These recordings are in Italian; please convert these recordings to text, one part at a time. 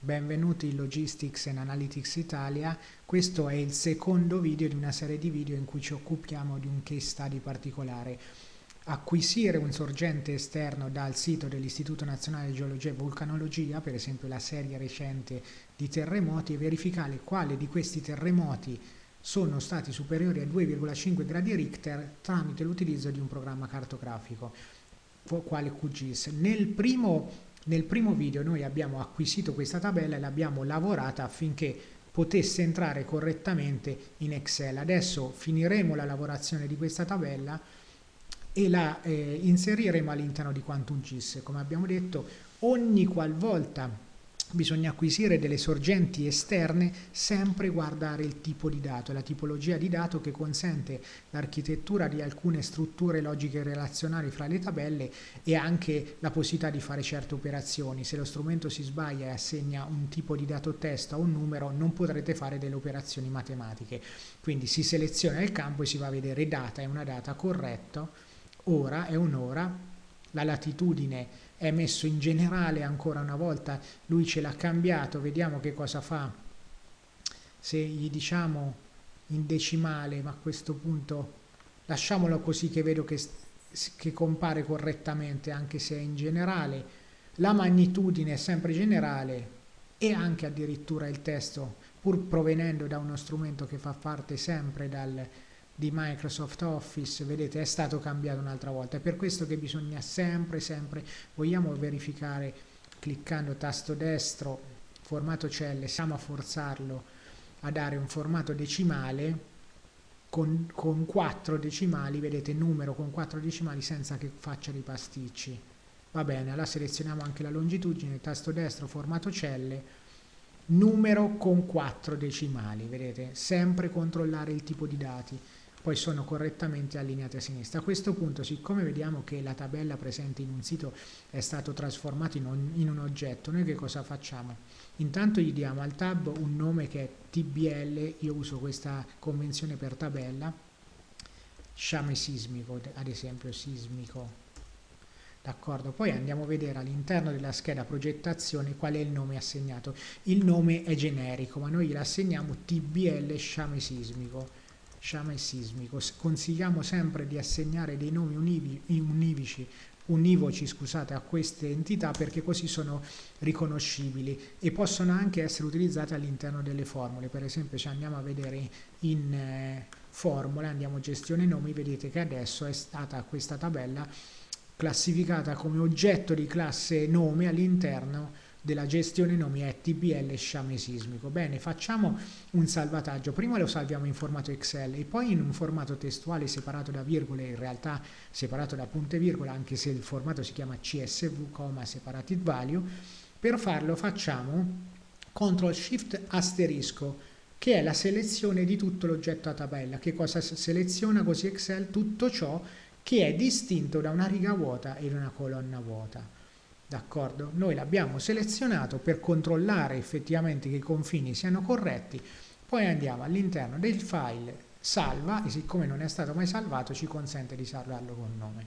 Benvenuti in Logistics and Analytics Italia, questo è il secondo video di una serie di video in cui ci occupiamo di un case study particolare. Acquisire un sorgente esterno dal sito dell'Istituto Nazionale di Geologia e Vulcanologia, per esempio la serie recente di terremoti, e verificare quale di questi terremoti sono stati superiori a 2,5 gradi Richter tramite l'utilizzo di un programma cartografico, quale QGIS. Nel primo nel primo video noi abbiamo acquisito questa tabella e l'abbiamo lavorata affinché potesse entrare correttamente in Excel. Adesso finiremo la lavorazione di questa tabella e la eh, inseriremo all'interno di Quantum GIS. Come abbiamo detto, ogni qualvolta bisogna acquisire delle sorgenti esterne, sempre guardare il tipo di dato, la tipologia di dato che consente l'architettura di alcune strutture logiche relazionali fra le tabelle e anche la possibilità di fare certe operazioni. Se lo strumento si sbaglia e assegna un tipo di dato testo a un numero, non potrete fare delle operazioni matematiche. Quindi si seleziona il campo e si va a vedere data è una data corretta, ora è un'ora, la latitudine è messo in generale ancora una volta, lui ce l'ha cambiato, vediamo che cosa fa. Se gli diciamo in decimale, ma a questo punto lasciamolo così che vedo che, che compare correttamente anche se è in generale. La magnitudine è sempre generale e anche addirittura il testo, pur provenendo da uno strumento che fa parte sempre dal, di Microsoft Office, vedete, è stato cambiato un'altra volta. È per questo che bisogna sempre, sempre, vogliamo verificare cliccando tasto destro, formato celle, siamo a forzarlo a dare un formato decimale con, con 4 decimali, vedete, numero con 4 decimali senza che faccia dei pasticci. Va bene, allora selezioniamo anche la longitudine, tasto destro, formato celle, numero con 4 decimali, vedete, sempre controllare il tipo di dati poi sono correttamente allineate a sinistra. A questo punto, siccome vediamo che la tabella presente in un sito è stato trasformato in un, in un oggetto, noi che cosa facciamo? Intanto gli diamo al tab un nome che è TBL, io uso questa convenzione per tabella, sciame sismico, ad esempio sismico, D'accordo, poi andiamo a vedere all'interno della scheda progettazione qual è il nome assegnato. Il nome è generico, ma noi gli assegniamo TBL sciame sismico sciame sismico. Consigliamo sempre di assegnare dei nomi univi, univici, univoci scusate, a queste entità perché così sono riconoscibili e possono anche essere utilizzate all'interno delle formule. Per esempio se andiamo a vedere in eh, formule, andiamo gestione nomi, vedete che adesso è stata questa tabella classificata come oggetto di classe nome all'interno della gestione nomi è TBL sciame sismico. Bene, facciamo un salvataggio. Prima lo salviamo in formato Excel e poi in un formato testuale separato da virgole, in realtà separato da punte e virgola, anche se il formato si chiama CSV, separated value. Per farlo facciamo CTRL SHIFT asterisco che è la selezione di tutto l'oggetto a tabella. Che cosa seleziona così Excel? Tutto ciò che è distinto da una riga vuota e da una colonna vuota. D'accordo? Noi l'abbiamo selezionato per controllare effettivamente che i confini siano corretti, poi andiamo all'interno del file salva e siccome non è stato mai salvato ci consente di salvarlo con nome.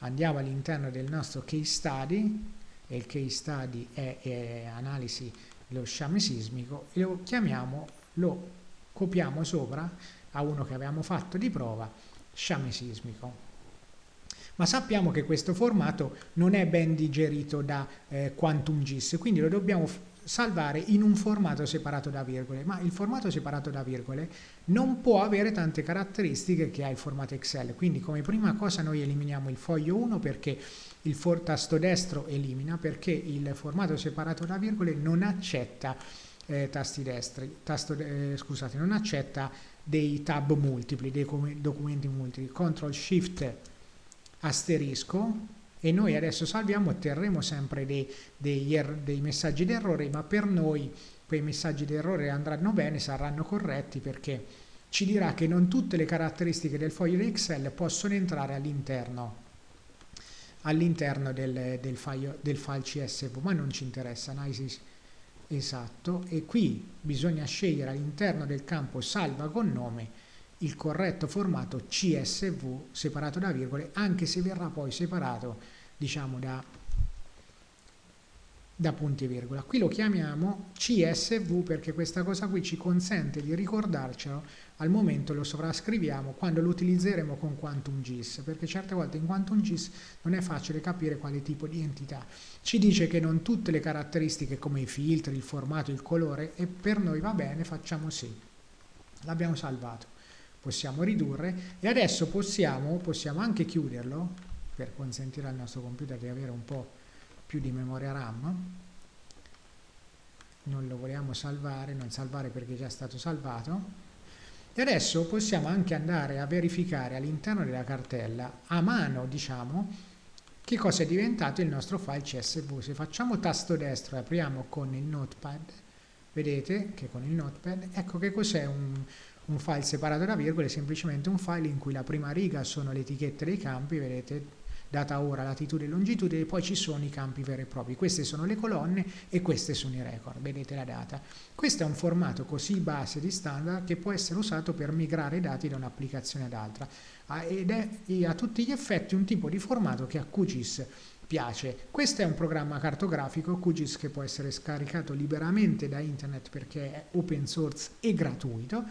Andiamo all'interno del nostro case study e il case study è, è analisi dello sciame sismico e lo chiamiamo, lo copiamo sopra a uno che avevamo fatto di prova, sciame sismico ma sappiamo che questo formato non è ben digerito da eh, Quantum GIS, quindi lo dobbiamo salvare in un formato separato da virgole, ma il formato separato da virgole non può avere tante caratteristiche che ha il formato Excel, quindi come prima cosa noi eliminiamo il foglio 1 perché il tasto destro elimina, perché il formato separato da virgole non accetta eh, tasti destri, tasto, eh, scusate, non accetta dei tab multipli, dei documenti multipli, CTRL SHIFT asterisco e noi adesso salviamo otterremo sempre dei, dei, er, dei messaggi d'errore ma per noi quei messaggi d'errore andranno bene, saranno corretti perché ci dirà che non tutte le caratteristiche del foglio di Excel possono entrare all'interno all'interno del, del, file, del file CSV ma non ci interessa analisi esatto. E qui bisogna scegliere all'interno del campo salva con nome il corretto formato CSV separato da virgole, anche se verrà poi separato diciamo da, da punti e virgola. Qui lo chiamiamo CSV perché questa cosa qui ci consente di ricordarcelo al momento lo sovrascriviamo quando lo utilizzeremo con QuantumGIS perché certe volte in QuantumGIS non è facile capire quale tipo di entità. Ci dice che non tutte le caratteristiche come i filtri, il formato, il colore e per noi va bene, facciamo sì. L'abbiamo salvato. Possiamo ridurre e adesso possiamo, possiamo anche chiuderlo per consentire al nostro computer di avere un po' più di memoria RAM. Non lo vogliamo salvare, non salvare perché è già stato salvato. E adesso possiamo anche andare a verificare all'interno della cartella a mano diciamo che cosa è diventato il nostro file CSV se facciamo tasto destro e apriamo con il notepad vedete che con il notepad ecco che cos'è un, un file separato da virgole semplicemente un file in cui la prima riga sono le etichette dei campi vedete data ora, latitudine e longitudine, poi ci sono i campi veri e propri. Queste sono le colonne e queste sono i record, vedete la data. Questo è un formato così base di standard che può essere usato per migrare dati da un'applicazione ad altra ah, ed è a tutti gli effetti un tipo di formato che a QGIS piace. Questo è un programma cartografico QGIS che può essere scaricato liberamente da internet perché è open source e gratuito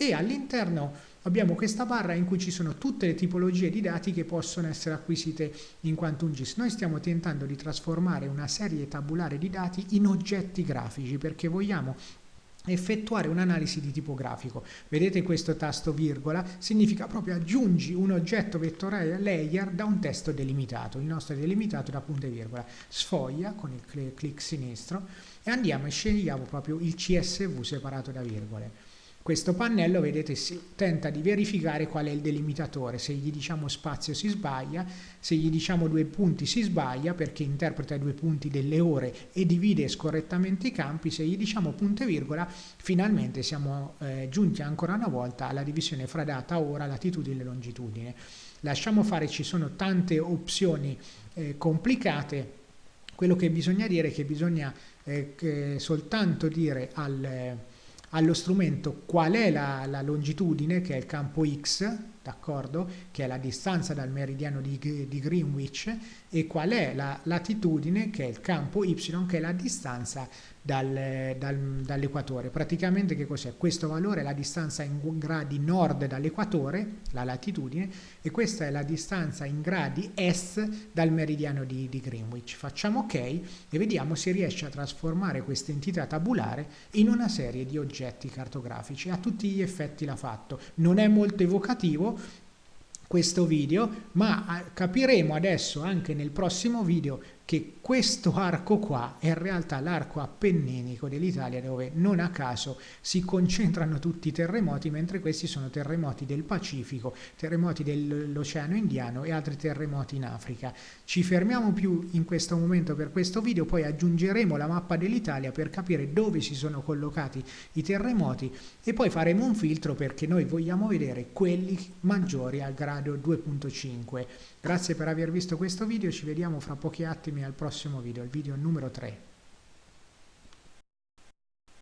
e all'interno abbiamo questa barra in cui ci sono tutte le tipologie di dati che possono essere acquisite in QuantumGIS. Noi stiamo tentando di trasformare una serie tabulare di dati in oggetti grafici perché vogliamo effettuare un'analisi di tipo grafico. Vedete questo tasto virgola? Significa proprio aggiungi un oggetto vettoriale layer da un testo delimitato. Il nostro è delimitato da punto e virgola. Sfoglia con il clic sinistro e andiamo e scegliamo proprio il CSV separato da virgole. Questo pannello, vedete, si tenta di verificare qual è il delimitatore. Se gli diciamo spazio si sbaglia, se gli diciamo due punti si sbaglia perché interpreta i due punti delle ore e divide scorrettamente i campi. Se gli diciamo punto e virgola, finalmente siamo eh, giunti ancora una volta alla divisione fra data, ora, latitudine e longitudine. Lasciamo fare, ci sono tante opzioni eh, complicate. Quello che bisogna dire è che bisogna eh, che soltanto dire al allo strumento qual è la, la longitudine, che è il campo x, d'accordo? Che è la distanza dal meridiano di, di, Greenwich, e qual è la latitudine, che è il campo y, che è la distanza dal, dal, dall'equatore. Praticamente che cos'è? Questo valore è la distanza in gradi nord dall'equatore, la latitudine, e questa è la distanza in gradi est dal meridiano di, di Greenwich. Facciamo ok e vediamo se riesce a trasformare questa entità tabulare in una serie di oggetti cartografici. A tutti gli effetti l'ha fatto. Non è molto evocativo, questo video, ma eh, capiremo adesso anche nel prossimo video che questo arco qua è in realtà l'arco appenninico dell'Italia dove non a caso si concentrano tutti i terremoti mentre questi sono terremoti del Pacifico, terremoti dell'Oceano Indiano e altri terremoti in Africa. Ci fermiamo più in questo momento per questo video, poi aggiungeremo la mappa dell'Italia per capire dove si sono collocati i terremoti e poi faremo un filtro perché noi vogliamo vedere quelli maggiori al grado 2.5. Grazie per aver visto questo video, ci vediamo fra pochi attimi al prossimo video, il video numero 3.